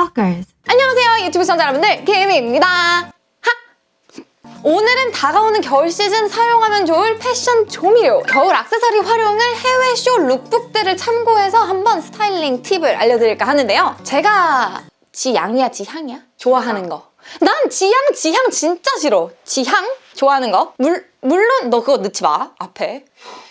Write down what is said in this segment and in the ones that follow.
Stalkers. 안녕하세요 유튜브 시청자 여러분들 케이미입니다 하! 오늘은 다가오는 겨울 시즌 사용하면 좋을 패션 조미료 겨울 악세사리 활용을 해외 쇼 lookbook들을 참고해서 한번 스타일링 팁을 알려드릴까 하는데요 제가 지양이야 지향이야? 좋아하는 거 난 지향 지향 진짜 싫어 지향? 좋아하는 거? 물, 물론 너 그거 넣지 마 앞에.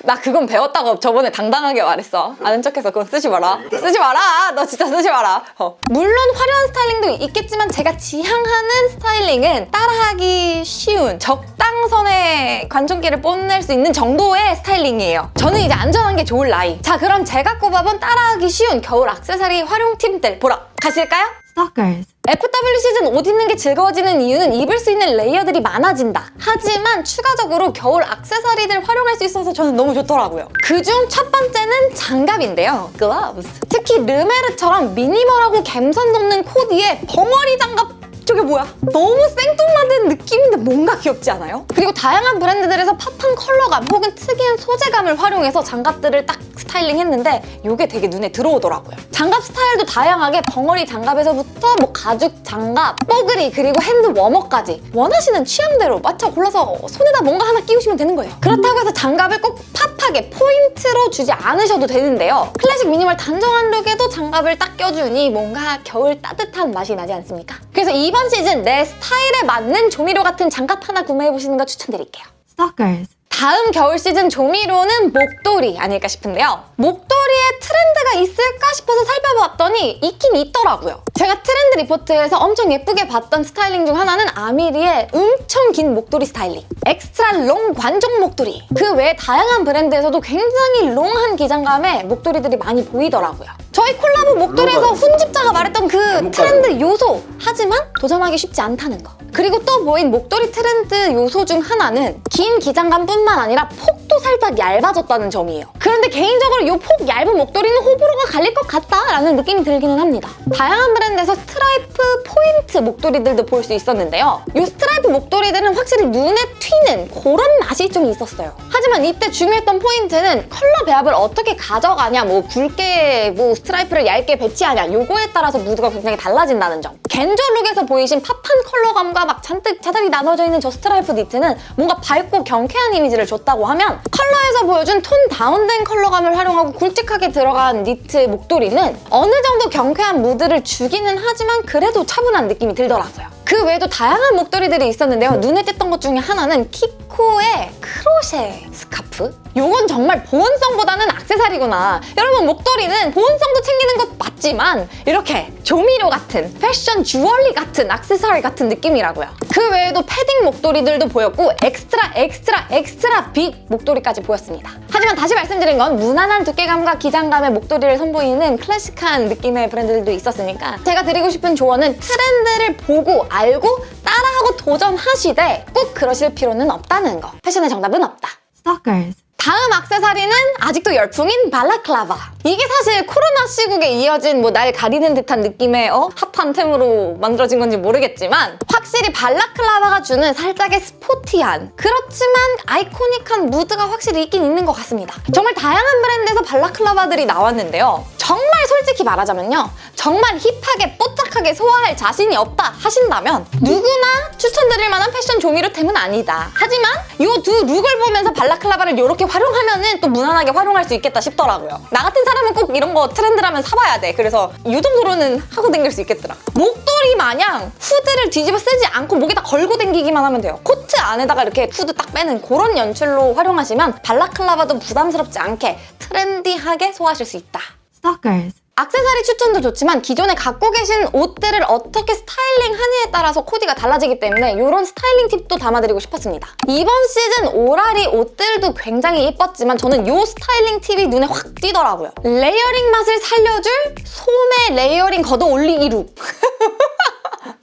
나 그건 배웠다고 저번에 당당하게 말했어. 아는 척해서 그건 쓰지 마라. 쓰지 마라. 너 진짜 쓰지 마라. 어. 물론 화려한 스타일링도 있겠지만 제가 지향하는 스타일링은 따라하기 쉬운 적당선의 관종기를 뽐낼 수 있는 정도의 스타일링이에요. 저는 이제 안전한 게 좋을 나이. 자 그럼 제가 꼽아본 따라하기 쉬운 겨울 악세사리 활용 팁들 보러 가실까요? Stalkers. FW 시즌 옷 입는 게 즐거워지는 이유는 입을 수 있는 레이어들이 많아진다. 하지만 추가적으로 겨울 악세사리들 활용할 수 있어서 저는 너무 좋더라고요. 그중 첫 번째는 장갑인데요. gloves. 특히 르메르처럼 미니멀하고 감성 돋는 코디에 벙어리 장갑 저게 뭐야? 너무 생뚱맞은 느낌인데 뭔가 귀엽지 않아요? 그리고 다양한 브랜드들에서 pop한 컬러감 혹은 특이한 소재감을 활용해서 장갑들을 딱 스타일링 했는데 이게 되게 눈에 들어오더라고요. 장갑 스타일도 다양하게 벙어리 장갑에서부터 뭐 가죽 장갑, 뽀글이 그리고 hand warmer까지 원하시는 취향대로 맞춰 골라서 손에다 뭔가 하나 끼우시면 되는 거예요. 그렇다고 해서 장갑을 꼭 pop하게 포인트로 주지 않으셔도 되는데요. 클래식 미니멀 단정한 룩에도 장갑을 딱 껴주니 뭔가 겨울 따뜻한 맛이 나지 않습니까? 그래서 이번 시즌 내 스타일에 맞는 조미료 같은 장갑 하나 구매해보시는 거 추천드릴게요. Stalkers. 다음 겨울 시즌 조미료는 목도리 아닐까 싶은데요. 목도리에 트렌드가 있을까 싶어서 살펴봤더니 있긴 있더라고요. 제가 트렌드 리포트에서 엄청 예쁘게 봤던 스타일링 중 하나는 아미리의 엄청 긴 목도리 스타일링. extra long 관종 목도리. 그 외에 다양한 브랜드에서도 굉장히 long한 기장감의 목도리들이 많이 보이더라고요. 저희 콜라보 목도리에서 훈집자가 말했던 그 트렌드 요소! 하지만 도전하기 쉽지 않다는 거. 그리고 또 보인 목도리 트렌드 요소 중 하나는 긴 기장감뿐만 아니라 폭도 살짝 얇아졌다는 점이에요. 그런데 개인적으로 이 폭 얇은 목도리는 호불호가 갈릴 것 같다라는 느낌이 들기는 합니다. 다양한 브랜드에서 스트라이프 포인트 목도리들도 볼 수 있었는데요. 이 스트라이프 목도리들은 확실히 눈에 튀는 그런 맛이 좀 있었어요. 하지만 이때 중요했던 포인트는 컬러 배합을 어떻게 가져가냐 뭐 굵게 뭐 스트라이프를 얇게 배치하냐 요거에 따라서 무드가 굉장히 달라진다는 점. 겐조 룩에서 보이신 pop한 컬러감과 막 잔뜩 자잘이 나눠져 있는 저 스트라이프 니트는 뭔가 밝고 경쾌한 이미지를 줬다고 하면 컬러에서 보여준 톤 다운된 컬러감을 활용하고 굵직하게 들어간 니트 목도리는 어느 정도 경쾌한 무드를 주기는 하지만 그래도 차분한 느낌이 들더라고요. 그 외에도 다양한 목도리들이 있었는데요. 눈에 띄었던 것 중에 하나는 키코의 크로셰 스카프? 이건 정말 보온성보다는 악세사리구나. 여러분 목도리는 보온성도 챙기는 것 맞지만 이렇게 조미료 같은 패션 주얼리 같은 악세사리 같은 느낌이라고요. 그 외에도 패딩 목도리들도 보였고 extra extra extra big 목도리까지 보였습니다. 하지만 다시 말씀드린 건 무난한 두께감과 기장감의 목도리를 선보이는 클래식한 느낌의 브랜드들도 있었으니까 제가 드리고 싶은 조언은 트렌드를 보고 알고 따라하고 도전하시되 꼭 그러실 필요는 없다는 거. 패션의 정답은 없다. Stalkers. 다음 악세사리는 아직도 열풍인 발라클라바. 이게 사실 코로나 시국에 이어진 뭐 날 가리는 듯한 느낌의 어? 핫한 템으로 만들어진 건지 모르겠지만 확실히 발라클라바가 주는 살짝의 스포티한 그렇지만 아이코닉한 무드가 확실히 있긴 있는 것 같습니다. 정말 다양한 브랜드에서 발라클라바들이 나왔는데요. 정말 솔직히 말하자면요. 정말 힙하게 뽀짝하게 소화할 자신이 없다 하신다면 누구나 추천드릴 만한 패션 조미료템은 아니다. 하지만 이 두 룩을 보면서 발라클라바를 이렇게 활용하면 또 무난하게 활용할 수 있겠다 싶더라고요. 나 같은 사람 은 꼭 이런 거 트렌드라면 사봐야 돼. 그래서 이 정도로는 하고 다닐 수 있겠더라. 목도리 마냥 후드를 뒤집어 쓰지 않고 목에다 걸고 다니기만 하면 돼요. 코트 안에다가 이렇게 후드 딱 빼는 그런 연출로 활용하시면 발라클라바도 부담스럽지 않게 트렌디하게 소화하실 수 있다. Stalkers. 악세사리 추천도 좋지만 기존에 갖고 계신 옷들을 어떻게 스타일링하느냐에 따라서 코디가 달라지기 때문에 이런 스타일링 팁도 담아드리고 싶었습니다. 이번 시즌 오라리 옷들도 굉장히 예뻤지만 저는 이 스타일링 팁이 눈에 확 띄더라고요. 레이어링 맛을 살려줄 소매 레이어링 걷어 올리기 룩.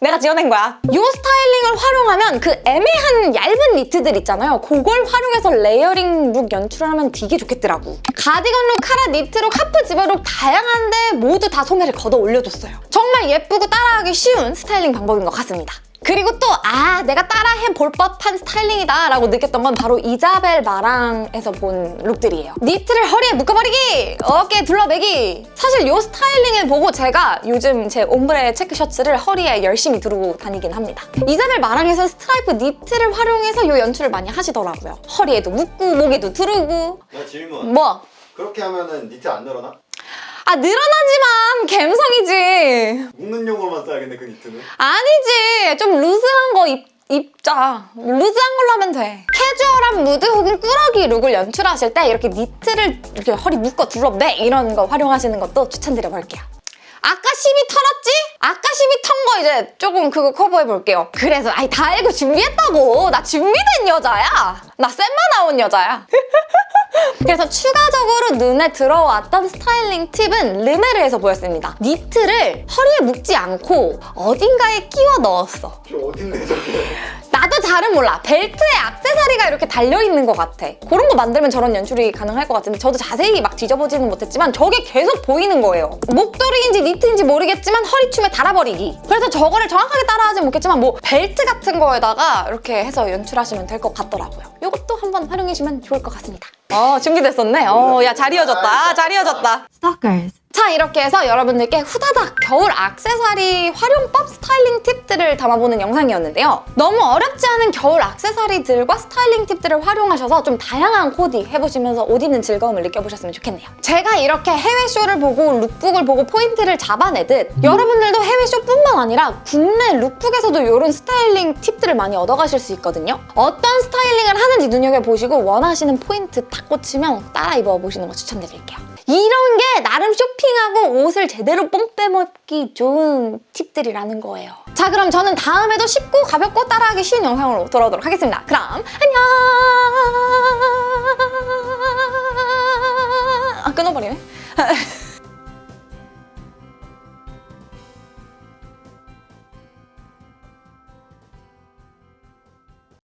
내가 지어낸 거야. 이 스타일링을 활용하면 그 애매한 얇은 니트들 있잖아요. 그걸 활용해서 레이어링 룩 연출을 하면 되게 좋겠더라고. 가디건 룩, 카라 니트 룩, 하프 지퍼룩 다양한데 모두 다 소매를 걷어 올려줬어요. 정말 예쁘고 따라하기 쉬운 스타일링 방법인 것 같습니다. 그리고 또 아 내가 따라해 볼 법한 스타일링이다 라고 느꼈던 건 바로 이자벨 마랑에서 본 룩들이에요. 니트를 허리에 묶어버리기! 어깨에 둘러매기! 사실 이 스타일링을 보고 제가 요즘 제 옴브레 체크 셔츠를 허리에 열심히 두르고 다니긴 합니다. 이자벨 마랑에서 스트라이프 니트를 활용해서 이 연출을 많이 하시더라고요. 허리에도 묶고 목에도 두르고 나 질문. 뭐 그렇게 하면은 니트 안 늘어나? 아 늘어나지만 갬성이지. 묶는 용으로만 써야겠네 그 니트는. 아니지. 좀 루즈한 거 입, 입자. 루즈한 걸로 하면 돼. 캐주얼한 무드 혹은 꾸러기 룩을 연출하실 때 이렇게 니트를 이렇게 허리 묶어 둘러매 이런 거 활용하시는 것도 추천드려볼게요. 아까 심이 털었지? 아까 심이 턴 거 이제 조금 그거 커버해 볼게요. 그래서 아이 다 알고 준비했다고. 나 준비된 여자야. 나 쌤만 나온 여자야 그래서 추가적으로 눈에 들어왔던 스타일링 팁은 르메르에서 보였습니다. 니트를 허리에 묶지 않고 어딘가에 끼워 넣었어. 저 어딘데 저게? 나도 잘은 몰라. 벨트에 악세사리가 이렇게 달려있는 것 같아. 그런 거 만들면 저런 연출이 가능할 것 같은데 저도 자세히 막 뒤져보지는 못했지만 저게 계속 보이는 거예요. 목도리인지 니트인지 모르겠지만 허리춤에 달아버리기. 그래서 저거를 정확하게 따라하진 못했지만 뭐 벨트 같은 거에다가 이렇게 해서 연출하시면 될 것 같더라고요. 이것도 한번 활용해주시면 좋을 것 같습니다. 어 준비됐었네. 어야 잘 이어졌다. 잘 이어졌다. Stalkers. 자 이렇게 해서 여러분들께 후다닥 겨울 악세사리 활용법 스타일링 팁들을 담아보는 영상이었는데요. 너무 어렵지 않은 겨울 악세사리들과 스타일링 팁들을 활용하셔서 좀 다양한 코디 해보시면서 옷 입는 즐거움을 느껴보셨으면 좋겠네요. 제가 이렇게 해외 쇼를 보고 룩북을 보고 포인트를 잡아내듯 여러분들도 해외 쇼뿐만 아니라 국내 룩북에서도 이런 스타일링 팁들을 많이 얻어가실 수 있거든요. 어떤 스타일링을 하는지 눈여겨보시고 원하시는 포인트 딱 꽂히면 따라 입어보시는 거 추천드릴게요. 이런 게 나름 쇼핑 하고 옷을 제대로 뽕 빼먹기 좋은 팁들이라는 거예요. 자 그럼 저는 다음에도 쉽고 가볍고 따라하기 쉬운 영상으로 돌아오도록 하겠습니다. 그럼 안녕!